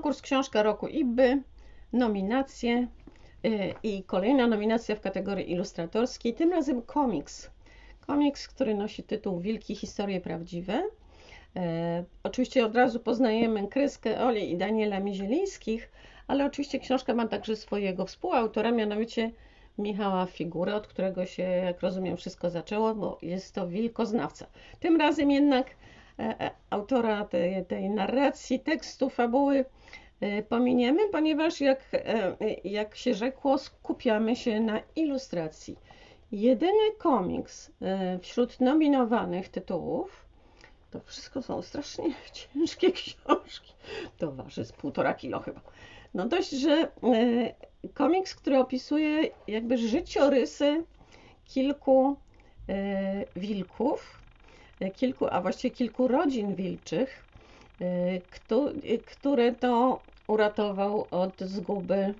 Konkurs Książka Roku IBY, nominacje y, i kolejna nominacja w kategorii ilustratorskiej, tym razem komiks. Komiks, który nosi tytuł Wilki Historie Prawdziwe. E, oczywiście od razu poznajemy kreskę Oli i Daniela Mizielińskich, ale oczywiście książka ma także swojego współautora, mianowicie Michała Figurę, od którego się, jak rozumiem, wszystko zaczęło, bo jest to wilkoznawca. Tym razem jednak autora tej, tej narracji, tekstu, fabuły e, pominiemy, ponieważ jak, jak się rzekło, skupiamy się na ilustracji. Jedyny komiks wśród nominowanych tytułów, to wszystko są strasznie ciężkie książki, to waży z półtora kilo chyba. No dość, że komiks, który opisuje jakby życiorysy kilku e, wilków, e, kilku, a właściwie kilku rodzin wilczych, e, które to uratował od zguby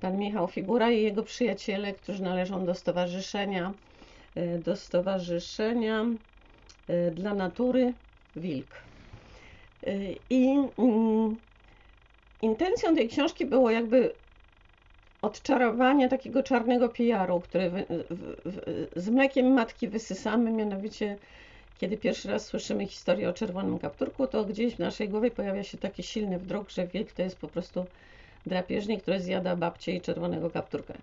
pan Michał Figura i jego przyjaciele, którzy należą do stowarzyszenia, do stowarzyszenia dla natury Wilk. I mm, intencją tej książki było jakby odczarowania takiego czarnego PR-u, który z mlekiem matki wysysamy, mianowicie kiedy pierwszy raz słyszymy historię o czerwonym kapturku, to gdzieś w naszej głowie pojawia się taki silny wdruk, że wilk to jest po prostu drapieżnik, który zjada babcię i czerwonego kapturka.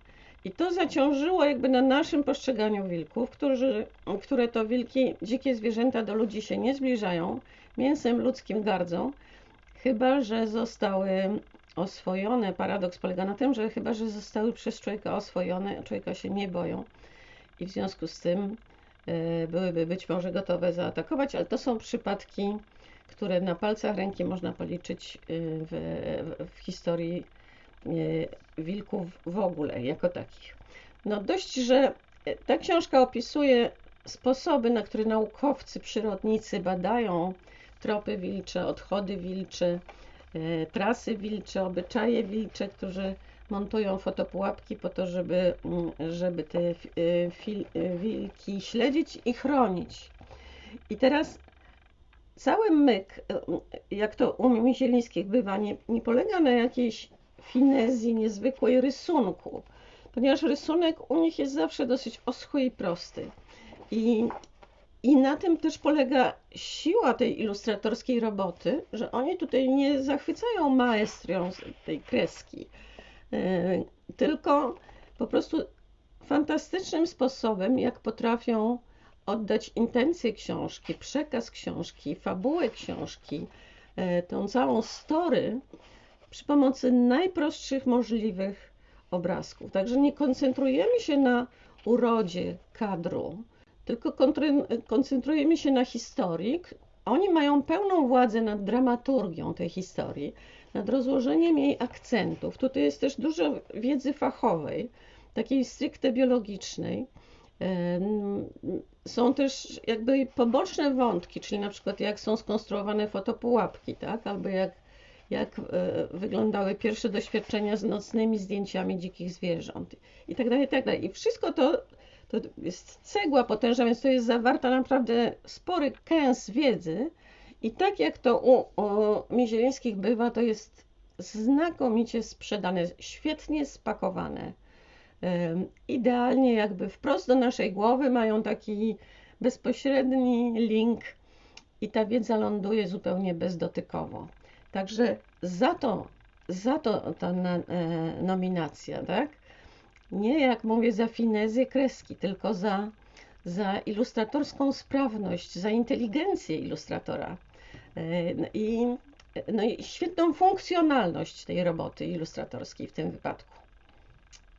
I to zaciążyło jakby na naszym postrzeganiu wilków, którzy, które to wilki, dzikie zwierzęta do ludzi się nie zbliżają, mięsem ludzkim gardzą, chyba że zostały oswojone. Paradoks polega na tym, że chyba, że zostały przez człowieka oswojone, człowieka się nie boją i w związku z tym byłyby być może gotowe zaatakować, ale to są przypadki, które na palcach ręki można policzyć e, w, w historii e, wilków w ogóle, jako takich. No dość, że ta książka opisuje sposoby, na które naukowcy, przyrodnicy badają tropy wilcze, odchody wilcze, E, trasy wilcze, obyczaje wilcze, którzy montują fotopułapki po to, żeby, mm, żeby te e, e, wilki śledzić i chronić. I teraz cały myk, jak to u Misielińskich bywa, nie, nie polega na jakiejś finezji niezwykłej rysunku, ponieważ rysunek u nich jest zawsze dosyć oschły i prosty. I i na tym też polega siła tej ilustratorskiej roboty, że oni tutaj nie zachwycają maestrią tej kreski, e, tylko po prostu fantastycznym sposobem, jak potrafią oddać intencję książki, przekaz książki, fabułę książki, e, tą całą story przy pomocy najprostszych możliwych obrazków. Także nie koncentrujemy się na urodzie kadru, tylko koncentrujemy się na historii. Oni mają pełną władzę nad dramaturgią tej historii, nad rozłożeniem jej akcentów. Tutaj jest też dużo wiedzy fachowej, takiej stricte biologicznej. Są też jakby poboczne wątki, czyli na przykład jak są skonstruowane fotopułapki, tak? albo jak, jak e, wyglądały pierwsze doświadczenia z nocnymi zdjęciami dzikich zwierząt i tak dalej, i tak dalej. I wszystko to to jest cegła potężna, więc to jest zawarta naprawdę spory kęs wiedzy. I tak jak to u, u bywa, to jest znakomicie sprzedane, świetnie spakowane. Idealnie jakby wprost do naszej głowy mają taki bezpośredni link i ta wiedza ląduje zupełnie bezdotykowo. Także za to, za to ta e, nominacja, tak? Nie jak mówię za finezję kreski, tylko za, za ilustratorską sprawność, za inteligencję ilustratora e, i, no i świetną funkcjonalność tej roboty ilustratorskiej w tym wypadku.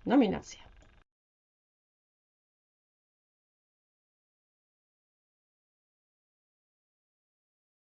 Nominacja.